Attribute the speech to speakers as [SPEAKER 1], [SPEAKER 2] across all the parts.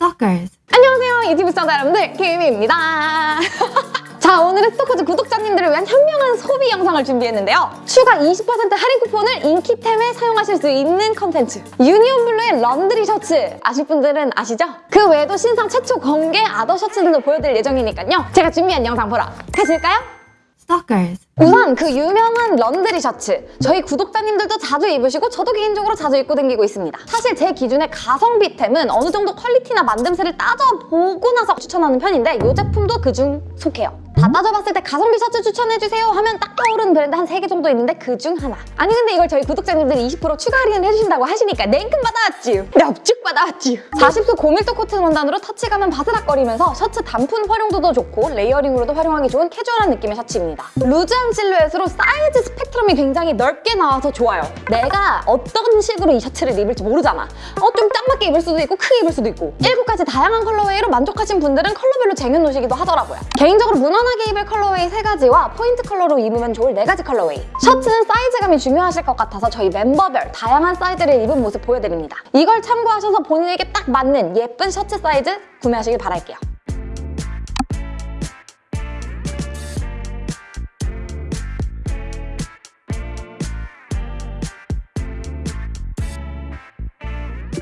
[SPEAKER 1] Stalkers.
[SPEAKER 2] 안녕하세요 유튜브 시청자 여러분들 김입니다 자 오늘은 스토커즈 구독자님들을 위한 현명한 소비 영상을 준비했는데요 추가 20% 할인 쿠폰을 인기템에 사용하실 수 있는 컨텐츠 유니온블루의 laundry 셔츠 아실 분들은 아시죠? 그 외에도 신상 최초 공개 other 셔츠들도 보여드릴 예정이니까요 제가 준비한 영상 보러 가실까요?
[SPEAKER 1] Stalkers.
[SPEAKER 2] 우선 그 유명한 laundry 셔츠. 저희 구독자님들도 자주 입으시고 저도 개인적으로 자주 입고 다니고 있습니다. 사실 제 기준에 가성비템은 어느 정도 퀄리티나 만듦새를 따져보고 나서 추천하는 편인데 이 제품도 그중 속해요. 다 따져봤을 때 가성비 셔츠 추천해주세요 하면 딱 떠오르는 브랜드 한 세 개 정도 있는데 그중 하나. 아니 근데 이걸 저희 구독자님들이 20% 추가 할인을 해주신다고 하시니까 냉큼 받아왔지요. 납죽 받아왔지요. 40수 고밀도 코튼 원단으로 터치감은 바스락거리면서 셔츠 단품 활용도도 좋고 layering으로도 활용하기 좋은 캐주얼한 느낌의 셔츠입니다. 루즈한 실루엣으로 사이즈 스펙트럼이 굉장히 넓게 나와서 좋아요. 내가 어떤 식으로 이 셔츠를 입을지 모르잖아. 어 좀 딱 맞게 입을 수도 있고 크게 입을 수도 있고. 일곱 가지 다양한 colorway로 만족하신 분들은 컬러별로 쟁여놓으시기도 하더라고요. 개인적으로 무난하게 입을 colorway 세 가지와 포인트 컬러로 입으면 좋을 네 가지 colorway. 셔츠는 사이즈감이 중요하실 것 같아서 저희 멤버별 다양한 사이즈를 입은 모습 보여드립니다. 이걸 참고하셔서 본인에게 딱 맞는 예쁜 셔츠 사이즈 구매하시길 바랄게요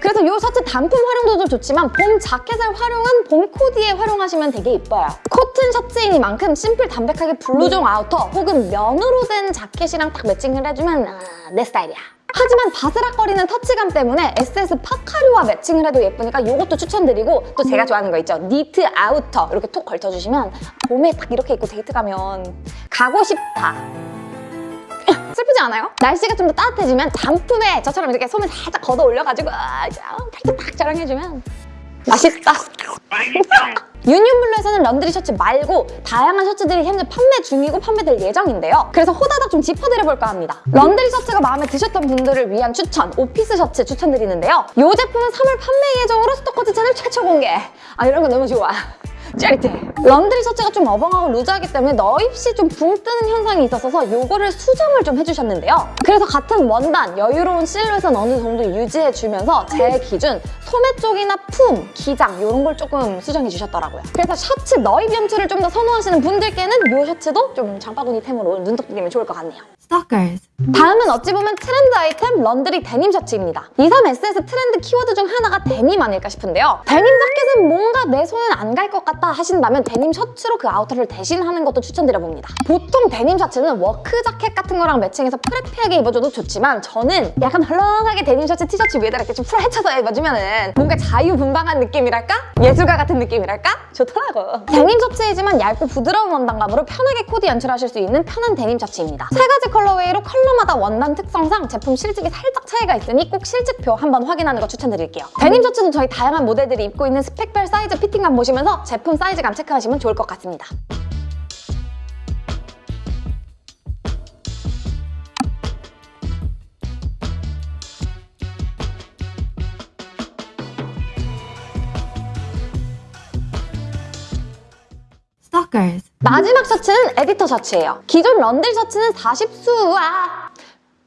[SPEAKER 2] 그래서 이 셔츠 단품 활용도도 좋지만 봄 자켓을 활용한 봄 코디에 활용하시면 되게 예뻐요. 코튼 셔츠이니만큼 심플 담백하게 블루종 아우터 혹은 면으로 된 자켓이랑 딱 매칭을 해주면 아, 내 스타일이야. 하지만 바스락거리는 터치감 때문에 SS 파카류와 매칭을 해도 예쁘니까 이것도 추천드리고 또 제가 좋아하는 거 있죠? 니트 아우터 이렇게 톡 걸쳐주시면 봄에 딱 이렇게 입고 데이트 가면 가고 싶다. 이쁘지 않아요? 날씨가 좀 더 따뜻해지면 단품에 저처럼 이렇게 소매 살짝 걷어 올려가지고 아, 이제 아, 팔뚝 딱 자랑해주면 맛있다. 유니온블루에서는 laundry 셔츠 말고 다양한 셔츠들이 현재 판매 중이고 판매될 예정인데요. 그래서 호다닥 좀 짚어드려볼까 합니다. laundry 셔츠가 마음에 드셨던 분들을 위한 추천, 오피스 셔츠 추천드리는데요. 이 제품은 3월 판매 예정으로 스토커즈 채널 최초 공개. 아 이런 거 너무 좋아. 짜릿해. laundry 셔츠가 좀 어벙하고 루즈하기 때문에 넣입 시 좀 붕 뜨는 현상이 있었어서 이거를 수정을 좀 해주셨는데요. 그래서 같은 원단, 여유로운 실루엣은 어느 정도 유지해주면서 제 기준 소매 쪽이나 품, 기장 이런 걸 조금 수정해주셨더라고요. 그래서 셔츠 넣입 연출을 좀 더 선호하시는 분들께는 이 셔츠도 좀 장바구니템으로 눈독 들이면 좋을 것 같네요.
[SPEAKER 1] Stalkers.
[SPEAKER 2] 다음은 어찌 보면 트렌드 아이템 laundry 데님 셔츠입니다. 23SS 트렌드 키워드 중 하나가 데님 아닐까 싶은데요. 데님 자켓은 뭔가 내 손은 안 갈 것 같다 하신다면 데님 셔츠로 그 아우터를 대신하는 것도 추천드려봅니다. 보통 데님 셔츠는 work 자켓 같은 거랑 매칭해서 preppy하게 입어줘도 좋지만 저는 약간 헐렁하게 데님 셔츠 티셔츠 위에다 이렇게 좀 풀어헤쳐서 입어주면 뭔가 자유분방한 느낌이랄까? 예술가 같은 느낌이랄까? 좋더라고. 데님 셔츠이지만 얇고 부드러운 원단감으로 편하게 코디 연출하실 수 있는 편한 데님 셔츠입니다. 세 가지 colorway로 컬러마다 원단 특성상 제품 실측이 살짝 차이가 있으니 꼭 실측표 한번 확인하는 거 추천드릴게요. 데님 셔츠도 저희 다양한 모델들이 입고 있는 스펙별 사이즈 피팅감 보시면서 제품 사이즈감 체크하시면 좋을 것 같습니다. 마지막 셔츠는 에디터 셔츠예요. 기존 런들 셔츠는 40수와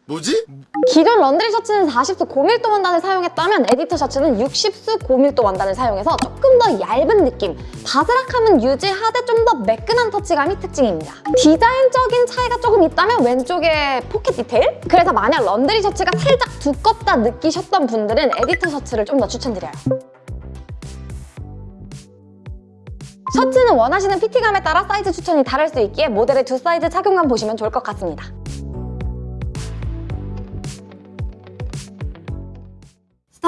[SPEAKER 3] 뭐지?
[SPEAKER 2] 기존 laundry 셔츠는 40수 고밀도 원단을 사용했다면 에디터 셔츠는 60수 고밀도 원단을 사용해서 조금 더 얇은 느낌 바스락함은 유지하되 좀 더 매끈한 터치감이 특징입니다 디자인적인 차이가 조금 있다면 왼쪽에 포켓 디테일? 그래서 만약 laundry 셔츠가 살짝 두껍다 느끼셨던 분들은 에디터 셔츠를 좀 더 추천드려요 셔츠는 원하시는 피팅감에 따라 사이즈 추천이 다를 수 있기에 모델의 두 사이즈 착용감 보시면 좋을 것 같습니다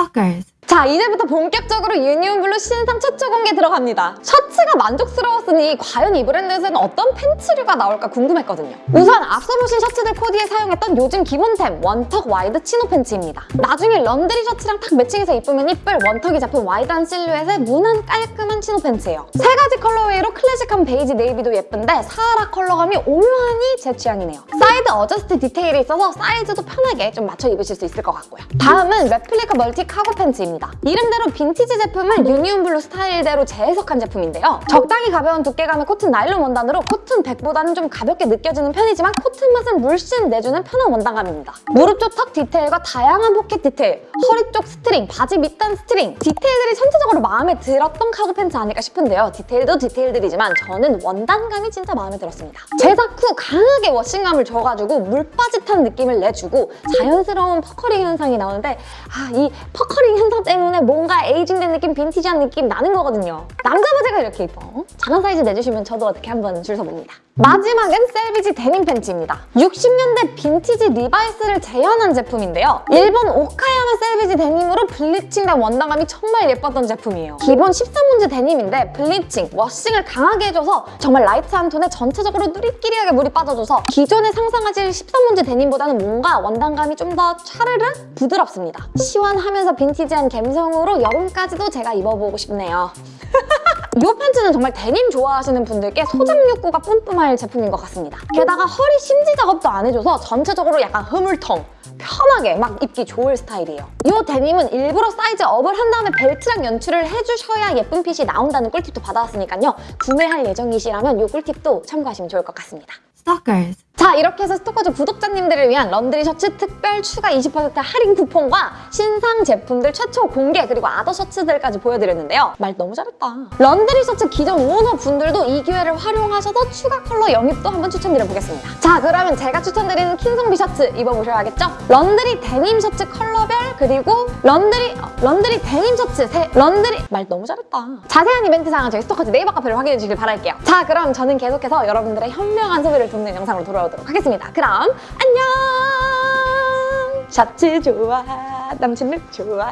[SPEAKER 1] Stalkers.
[SPEAKER 2] 자 이제부터 본격적으로 유니온블루 신상 최초 공개 들어갑니다. 셔츠가 만족스러웠으니 과연 이 브랜드에서는 어떤 팬츠류가 나올까 궁금했거든요. 우선 앞서 보신 셔츠들 코디에 사용했던 요즘 기본템 one tuck wide chino 팬츠입니다. 나중에 laundry 셔츠랑 딱 매칭해서 입으면 이쁠 one tuck이 잡힌 wide한 실루엣의 무난 깔끔한 chino 팬츠예요. 세 가지 colorway로 클래식한 베이지 네이비도 예쁜데 사하라 컬러감이 오묘하니 제 취향이네요. side adjust 디테일이 있어서 사이즈도 편하게 좀 맞춰 입으실 수 있을 것 같고요. 다음은 replica multi cargo 팬츠입니다 제품입니다. 이름대로 빈티지 제품을 유니온 블루 스타일대로 재해석한 제품인데요. 적당히 가벼운 두께감의 코튼 나일론 원단으로 코튼 100보다는 좀 가볍게 느껴지는 편이지만 코튼 맛은 물씬 내주는 편한 원단감입니다. 무릎 쪽 tuck 디테일과 다양한 포켓 디테일, 허리 쪽 string, 바지 밑단 string 디테일들이 전체적으로 마음에 들었던 카고 팬츠 아닐까 싶은데요. 디테일도 디테일들이지만 저는 원단감이 진짜 마음에 들었습니다. 제작 후 강하게 washing감을 줘가지고 물빠짓한 느낌을 내주고 자연스러운 puckering 현상이 나오는데 아, 이 puckering 현상 때문에 뭔가 aging된 느낌, 빈티지한 느낌 나는 거거든요. 남자 바지가 이렇게 이뻐. 작은 사이즈 내주시면 저도 어떻게 한번 줄 서봅니다. 마지막은 selvedge 데님 팬츠입니다. 60년대 빈티지 리바이스를 재현한 제품인데요. 일본 오카야마 selvedge 데님으로 bleaching된 원단감이 정말 예뻤던 제품이에요. 기본 13온스 데님인데 bleaching, washing을 강하게 해줘서 정말 light한 톤에 전체적으로 누리끼리하게 물이 빠져줘서 기존에 상상하실 13온스 데님보다는 뭔가 원단감이 좀 더 차르르 부드럽습니다. 시원하면서 빈티지한 감성으로 여름까지도 제가 입어보고 싶네요. 이 팬츠는 정말 데님 좋아하시는 분들께 소장 욕구가 뿜뿜할 제품인 것 같습니다. 게다가 허리 심지 작업도 안 해줘서 전체적으로 약간 흐물텅, 편하게 막 입기 좋을 스타일이에요. 이 데님은 일부러 사이즈 업을 한 다음에 벨트랑 연출을 해주셔야 예쁜 핏이 나온다는 꿀팁도 받아왔으니까요. 구매할 예정이시라면 이 꿀팁도 참고하시면 좋을 것 같습니다.
[SPEAKER 1] Stalkers.
[SPEAKER 2] 자 이렇게 해서 스토커즈 구독자님들을 위한 런드리 셔츠 특별 추가 20% 할인 쿠폰과 신상 제품들 최초 공개 그리고 아더 셔츠들까지 보여드렸는데요. 말 너무 잘했다. 런드리 셔츠 기존 오너 분들도 이 기회를 활용하셔서 추가 컬러 영입도 한번 추천드려보겠습니다. 자 그러면 제가 추천드리는 킹성비 셔츠 입어보셔야겠죠? 런드리 데님 셔츠 컬러별 그리고 런드리 어, 런드리 데님 셔츠 세, 런드리 말 너무 잘했다. 자세한 이벤트 사항은 저희 스토커즈 네이버 카페를 확인해 주시길 바랄게요. 자 그럼 저는 계속해서 여러분들의 현명한 소비를 돕는 영상으로 돌아오도록 하겠습니다. 그럼 안녕! 셔츠 좋아, 남친 룩 좋아.